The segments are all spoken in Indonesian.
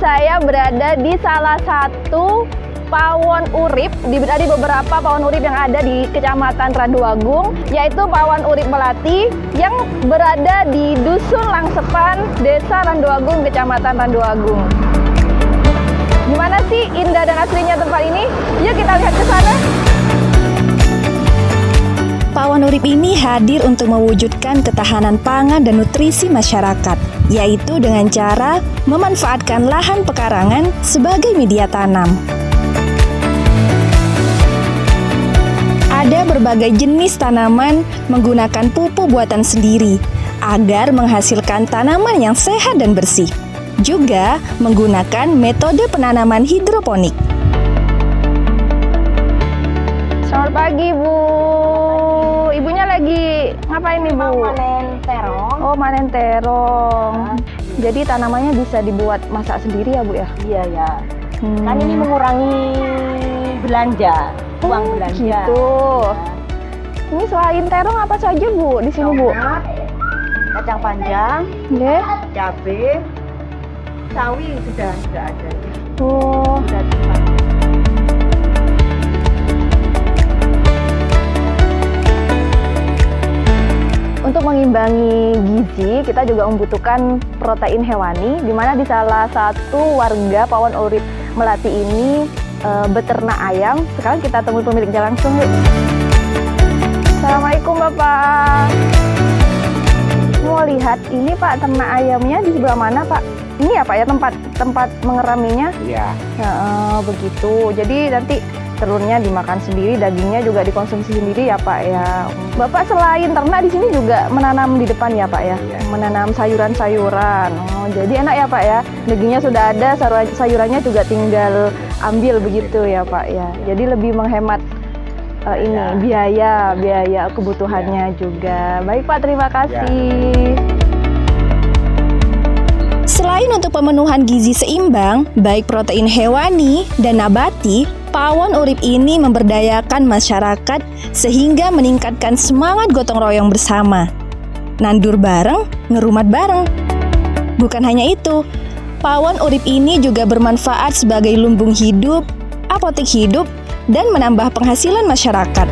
saya berada di salah satu pawon urip di, di beberapa pawon urip yang ada di Kecamatan Randuagung yaitu pawon urip Melati yang berada di Dusun Langsepan, Desa Randuagung, Kecamatan Randuagung. Gimana sih indah dan aslinya tempat ini? Yuk kita lihat ke sana. Pawon Urip ini hadir untuk mewujudkan ketahanan pangan dan nutrisi masyarakat, yaitu dengan cara memanfaatkan lahan pekarangan sebagai media tanam. Ada berbagai jenis tanaman menggunakan pupuk buatan sendiri agar menghasilkan tanaman yang sehat dan bersih. Juga menggunakan metode penanaman hidroponik. Selamat pagi, Bu. Ibunya lagi ngapain nih, Bu? Manen terong. Oh, manen terong. Jadi tanamannya bisa dibuat masak sendiri ya, Bu ya? Iya ya. Hmm. Kan ini mengurangi belanja, uang Oh, belanja. Gitu. Ini selain terong apa saja, Bu, di sini, Bu? Kacang panjang, Nggih. cabai, sawi sudah sudah ada. Oh, Sudah Untuk mengimbangi gizi, kita juga membutuhkan protein hewani, di mana di salah satu warga Pawon Urip Melati ini e, beternak ayam. Sekarang kita temui pemiliknya langsung, yuk. Assalamualaikum, Bapak. Mau lihat ini Pak ternak ayamnya di sebelah mana, Pak? Ini ya Pak ya tempat tempat mengeraminya? Iya, Ya, eh, begitu. Jadi nanti telurnya dimakan sendiri, dagingnya juga dikonsumsi sendiri ya Pak ya. Bapak selain ternak di sini juga menanam di depan ya Pak ya, Iya. menanam sayuran-sayuran. Oh, jadi enak ya Pak ya. Dagingnya sudah ada, sayuran- sayurannya juga tinggal ambil begitu ya Pak ya. Jadi lebih menghemat eh, ini Ya. biaya, biaya kebutuhannya juga. Baik Pak, terima kasih. Selain untuk pemenuhan gizi seimbang, baik protein hewani dan nabati, pawon urip ini memberdayakan masyarakat sehingga meningkatkan semangat gotong royong bersama. Nandur bareng, ngerumat bareng. Bukan hanya itu, pawon urip ini juga bermanfaat sebagai lumbung hidup, apotek hidup, dan menambah penghasilan masyarakat.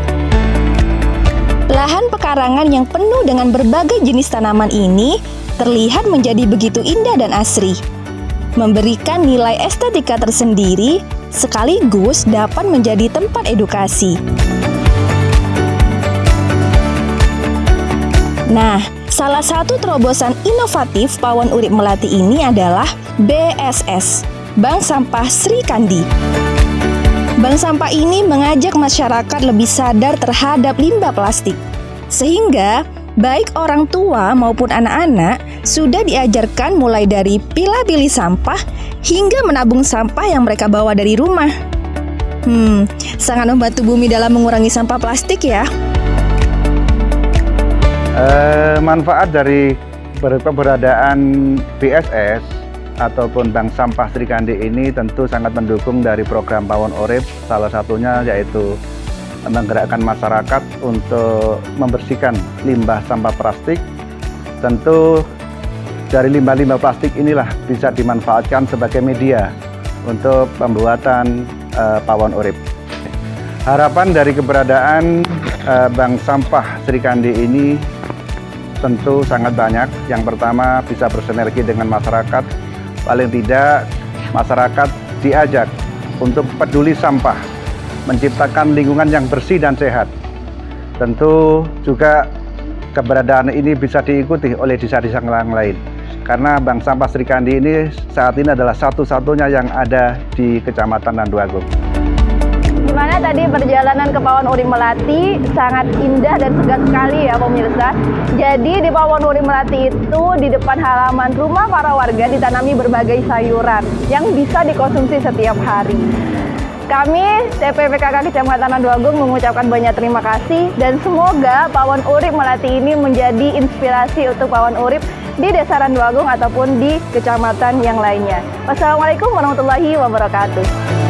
Lahan pekarangan yang penuh dengan berbagai jenis tanaman ini terlihat menjadi begitu indah dan asri, memberikan nilai estetika tersendiri sekaligus dapat menjadi tempat edukasi. Nah, salah satu terobosan inovatif Pawon Urip Melati ini adalah BSS, Bank Sampah Sri Kandi. Bank sampah ini mengajak masyarakat lebih sadar terhadap limbah plastik. Sehingga baik orang tua maupun anak-anak sudah diajarkan mulai dari pilih-pilih sampah hingga menabung sampah yang mereka bawa dari rumah. Hmm, sangat membantu bumi dalam mengurangi sampah plastik ya. Eh, manfaat dari ber- keberadaan BSS ataupun Bank Sampah Sri Kandi ini tentu sangat mendukung dari program Pawon Urip, salah satunya yaitu menggerakkan masyarakat untuk membersihkan limbah sampah plastik. Tentu dari limbah-limbah plastik inilah bisa dimanfaatkan sebagai media untuk pembuatan eh, Pawon Urip. Harapan dari keberadaan eh, Bank Sampah Sri Kandi ini tentu sangat banyak. Yang pertama bisa bersinergi dengan masyarakat. Paling tidak masyarakat diajak untuk peduli sampah, menciptakan lingkungan yang bersih dan sehat. Tentu juga keberadaan ini bisa diikuti oleh desa-desa yang lain. Karena Bank Sampah Sri Kandi ini saat ini adalah satu-satunya yang ada di Kecamatan Nanduagung. Gimana tadi perjalanan ke Pawon Urip Melati sangat indah dan segar sekali ya pemirsa. Jadi di Pawon Urip Melati itu di depan halaman rumah para warga ditanami berbagai sayuran yang bisa dikonsumsi setiap hari. Kami TPPKK Kecamatan Nanduagung mengucapkan banyak terima kasih dan semoga Pawon Urip Melati ini menjadi inspirasi untuk Pawon Urip di Desa Randuagung ataupun di kecamatan yang lainnya. Wassalamualaikum warahmatullahi wabarakatuh.